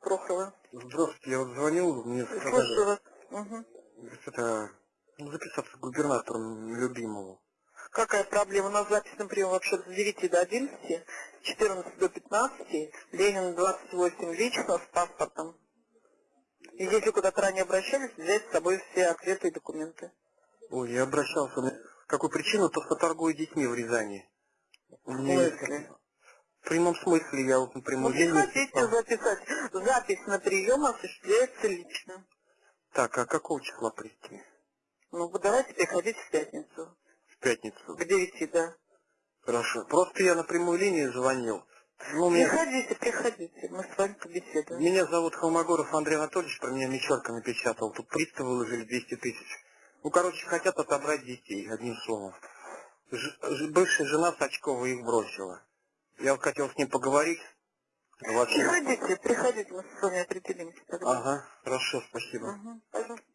Прохорова. Здравствуйте, я вот звонил, мне Слушаю сказали, вас. Мгм. это, ну, записаться к губернатору любимому. Какая проблема? У нас запись на прием вообще с 9 до 11, 14 до 15, Ленин 28 лично с паспортом. И если куда-то ранее обращались, взять с собой все ответы и документы. Ой, я обращался, какую причину, то что торгую детьми в Рязани. В смысле? В прямом смысле я вот Ну, напрямую линию приходите писал. записать. Запись на прием осуществляется лично. Так, а какого числа прийти? Ну, давайте приходите в пятницу. В пятницу. К 9, да. Хорошо. Просто я на прямую линию звонил. Ну, меня... Приходите, приходите, мы с вами побеседуем. Меня зовут Холмогоров Андрей Анатольевич, про меня Мещерка напечатал. Тут приставы выложили 200 тысяч. Ну, короче, хотят отобрать детей, одним словом. Ж- бывшая жена Сачкова их бросила. Я хотел с ним поговорить. Приходите, приходите, мы с вами определимся тогда. Ага, хорошо, спасибо. Угу, пожалуйста.